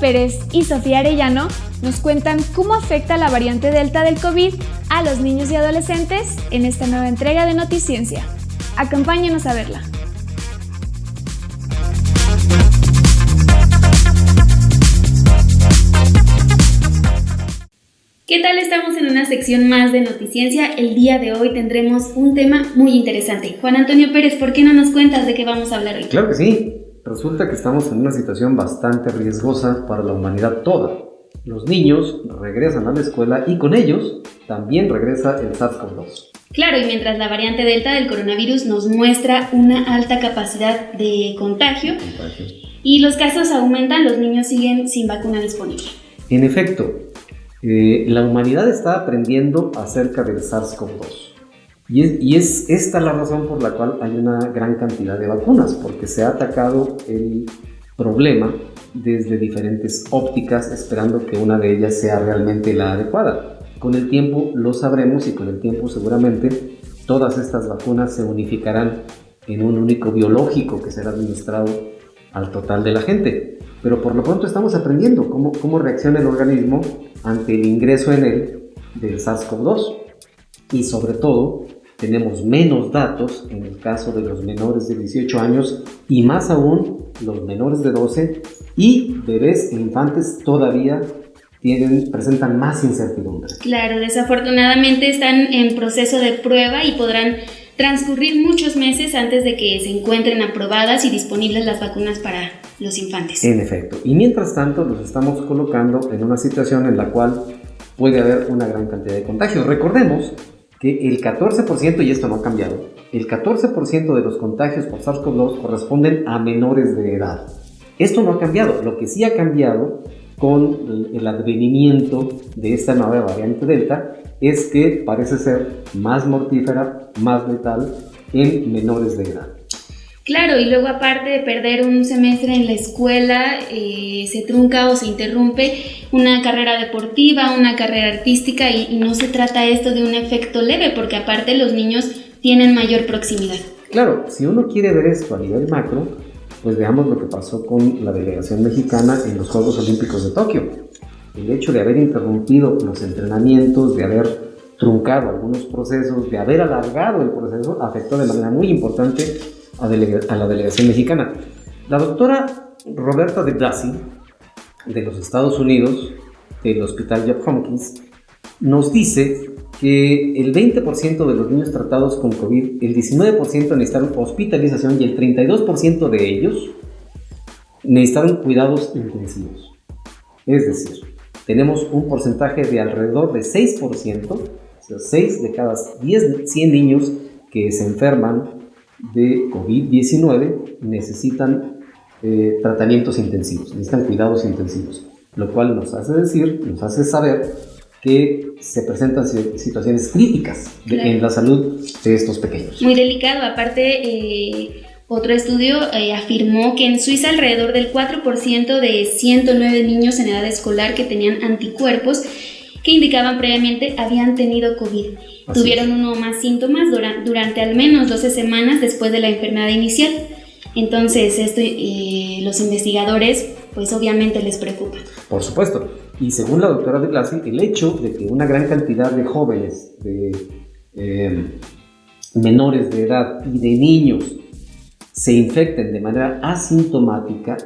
Pérez y Sofía Arellano nos cuentan cómo afecta la variante Delta del COVID a los niños y adolescentes en esta nueva entrega de Noticiencia. Acompáñenos a verla. ¿Qué tal? Estamos en una sección más de Noticiencia. El día de hoy tendremos un tema muy interesante. Juan Antonio Pérez, ¿por qué no nos cuentas de qué vamos a hablar hoy? Claro que sí. Resulta que estamos en una situación bastante riesgosa para la humanidad toda. Los niños regresan a la escuela y con ellos también regresa el SARS-CoV-2. Claro, y mientras la variante Delta del coronavirus nos muestra una alta capacidad de contagio, y los casos aumentan, los niños siguen sin vacuna disponible. En efecto, eh, la humanidad está aprendiendo acerca del SARS-CoV-2. Y es, esta la razón por la cual hay una gran cantidad de vacunas, porque se ha atacado el problema desde diferentes ópticas, esperando que una de ellas sea realmente la adecuada. Con el tiempo lo sabremos y con el tiempo seguramente todas estas vacunas se unificarán en un único biológico que será administrado al total de la gente. Pero por lo pronto estamos aprendiendo cómo, cómo reacciona el organismo ante el ingreso en él del SARS-CoV-2 y sobre todo tenemos menos datos en el caso de los menores de 18 años y más aún los menores de 12 y bebés e infantes todavía tienen, presentan más incertidumbre. Claro, desafortunadamente están en proceso de prueba y podrán transcurrir muchos meses antes de que se encuentren aprobadas y disponibles las vacunas para los infantes. En efecto, y mientras tanto nos estamos colocando en una situación en la cual puede haber una gran cantidad de contagios. Recordemos el 14%, y esto no ha cambiado, el 14% de los contagios por SARS-CoV-2 corresponden a menores de edad. Esto no ha cambiado, lo que sí ha cambiado con el advenimiento de esta nueva variante Delta es que parece ser más mortífera, más letal en menores de edad. Claro, y luego aparte de perder un semestre en la escuela, eh, se trunca o se interrumpe una carrera deportiva, una carrera artística y, no se trata esto de un efecto leve porque aparte los niños tienen mayor proximidad. Claro, si uno quiere ver esto a nivel macro, pues veamos lo que pasó con la delegación mexicana en los Juegos Olímpicos de Tokio. El hecho de haber interrumpido los entrenamientos, de haber truncado algunos procesos, de haber alargado el proceso, afectó de manera muy importante a, la delegación mexicana. La doctora Roberta de Blasi, de los Estados Unidos, del Hospital Job Hopkins, nos dice que el 20% de los niños tratados con COVID, el 19% necesitaron hospitalización y el 32% de ellos necesitaron cuidados intensivos. Es decir, tenemos un porcentaje de alrededor de 6%, o sea, 6 de cada 10, 100 niños que se enferman de COVID-19 necesitan eh, tratamientos intensivos, necesitan cuidados intensivos, lo cual nos hace decir, nos hace saber que se presentan situaciones críticas en la salud de estos pequeños. Muy delicado, aparte... Eh, otro estudio eh, afirmó que en Suiza alrededor del 4% de 109 niños en edad escolar que tenían anticuerpos que indicaban previamente habían tenido COVID. Tuvieron uno o más síntomas durante al menos 12 semanas después de la enfermedad inicial. Entonces, esto, eh, los investigadores, pues obviamente les preocupa. Por supuesto. Y según la doctora de Blasi, el hecho de que una gran cantidad de jóvenes, de eh, menores de edad y de niños se infecten de manera asintomática,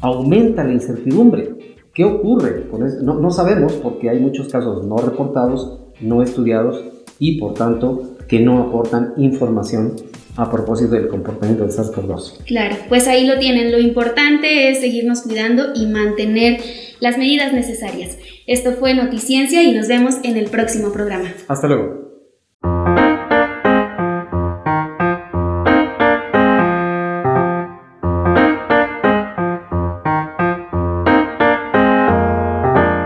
aumenta la incertidumbre. ¿Qué ocurre con? No, no sabemos porque hay muchos casos no reportados, no estudiados y por tanto que no aportan información a propósito del comportamiento del SARS-CoV-2. Claro, pues ahí lo tienen. Lo importante es seguirnos cuidando y mantener las medidas necesarias. Esto fue Noticiencia y nos vemos en el próximo programa. Hasta luego.